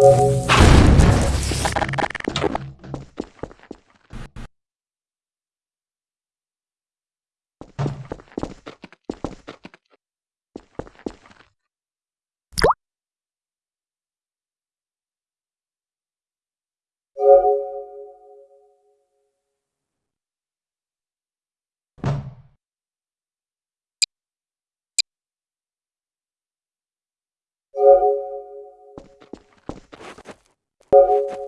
Música you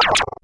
you